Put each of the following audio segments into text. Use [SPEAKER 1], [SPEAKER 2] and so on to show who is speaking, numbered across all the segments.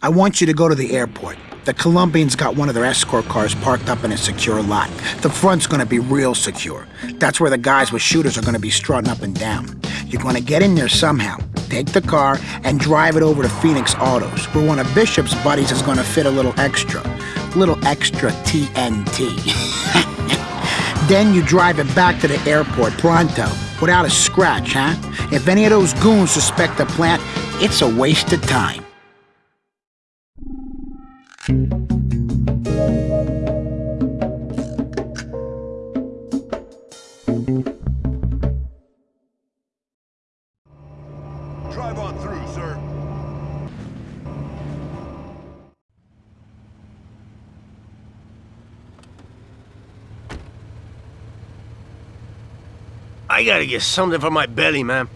[SPEAKER 1] I want you to go to the airport. The Colombians got one of their escort cars parked up in a secure lot. The front's gonna be real secure. That's where the guys with shooters are gonna be strutting up and down. You're gonna get in there somehow, take the car, and drive it over to Phoenix Autos, where one of Bishop's buddies is gonna fit a little extra. Little extra TNT. then you drive it back to the airport pronto, without a scratch, huh? If any of those goons suspect the plant, it's a waste of time.
[SPEAKER 2] I gotta get something for my belly, man.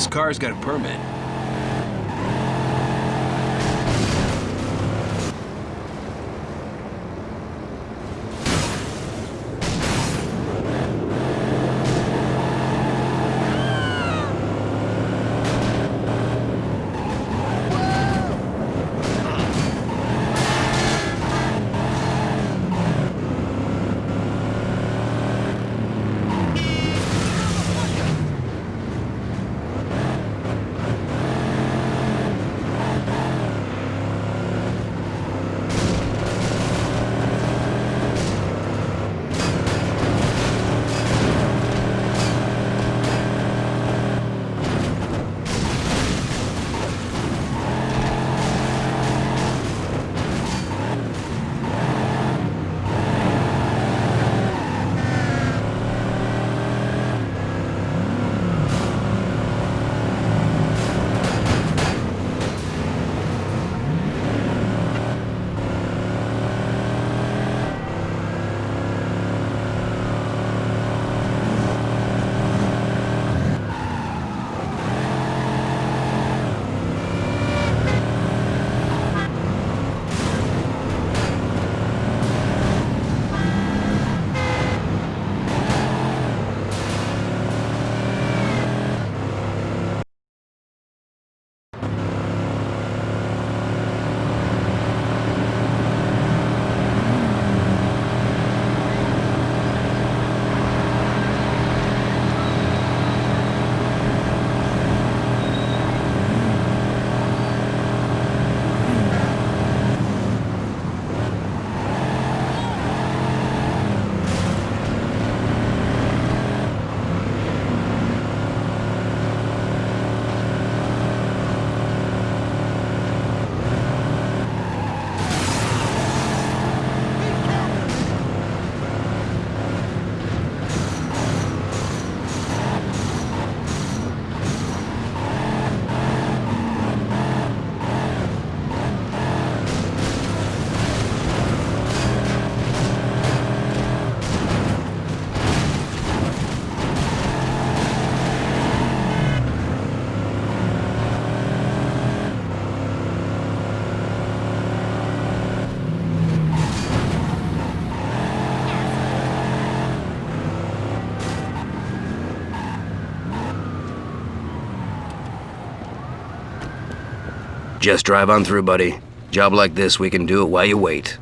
[SPEAKER 3] This car's got a permit.
[SPEAKER 4] Just drive on through, buddy. Job like this, we can do it while you wait.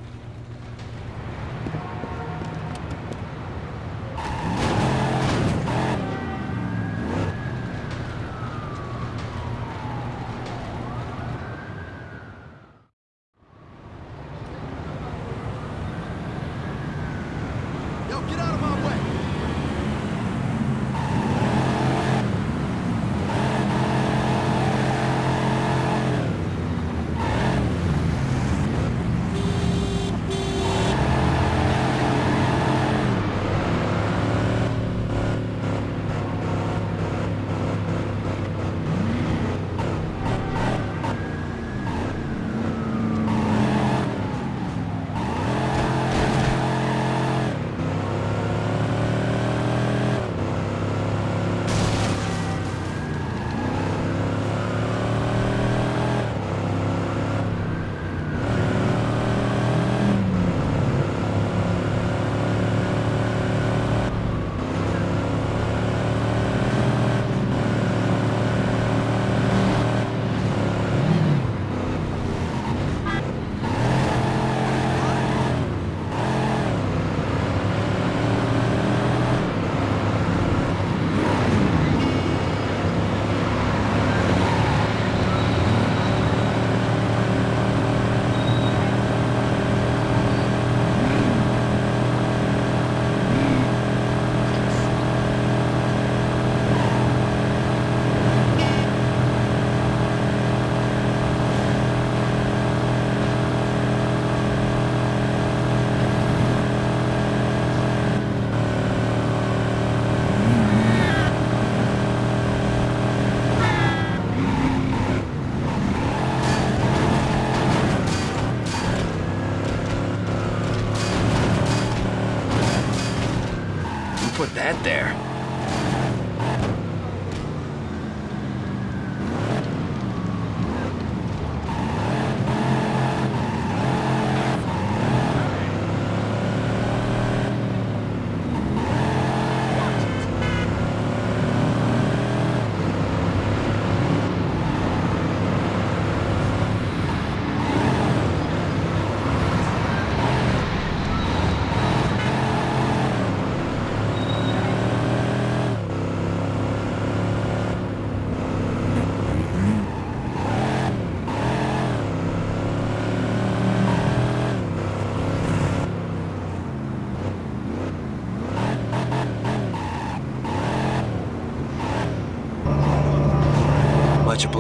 [SPEAKER 4] That there?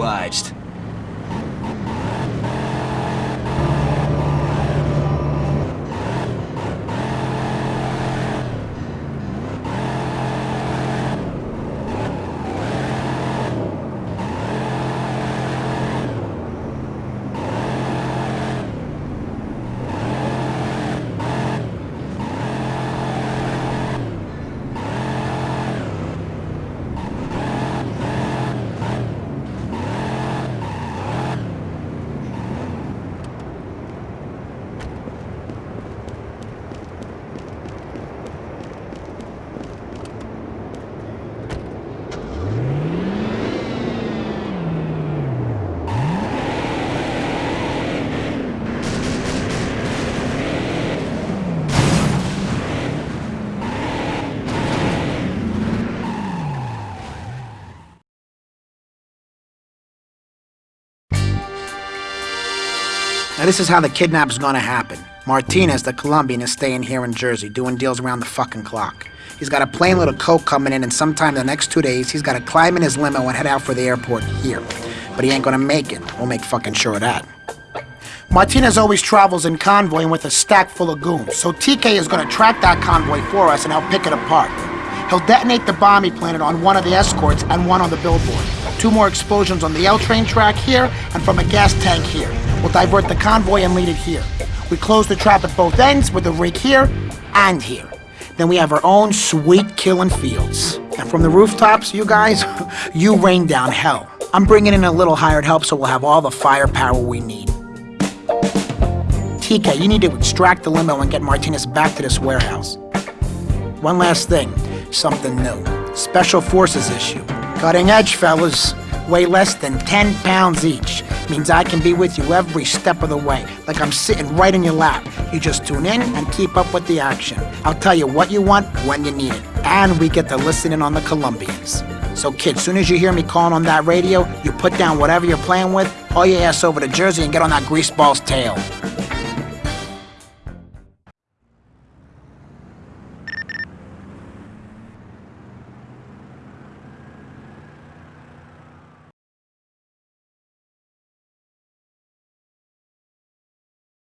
[SPEAKER 3] Obliged.
[SPEAKER 1] Now, this is how the kidnap's gonna happen. Martinez, the Colombian, is staying here in Jersey, doing deals around the fucking clock. He's got a plane little coke coming in, and sometime in the next two days, he's gotta climb in his limo and head out for the airport here. But he ain't gonna make it. We'll make fucking sure of that. Martinez always travels in convoy and with a stack full of goons, so TK is gonna track that convoy for us and help pick it apart. He'll detonate the bomb he planted on one of the escorts and one on the billboard. Two more explosions on the L train track here and from a gas tank here. We'll divert the convoy and lead it here. We close the trap at both ends with a rig here and here. Then we have our own sweet killing fields. And from the rooftops, you guys, you rain down hell. I'm bringing in a little hired help so we'll have all the firepower we need. TK, you need to extract the limo and get Martinez back to this warehouse. One last thing, something new. Special Forces issue. Cutting edge, fellas. Weigh less than 10 pounds each. Means I can be with you every step of the way, like I'm sitting right in your lap. You just tune in and keep up with the action. I'll tell you what you want when you need it. And we get to listen in on the Colombians. So, kid, soon as you hear me calling on that radio, you put down whatever you're playing with, haul your ass over to Jersey and get on that greaseball's tail.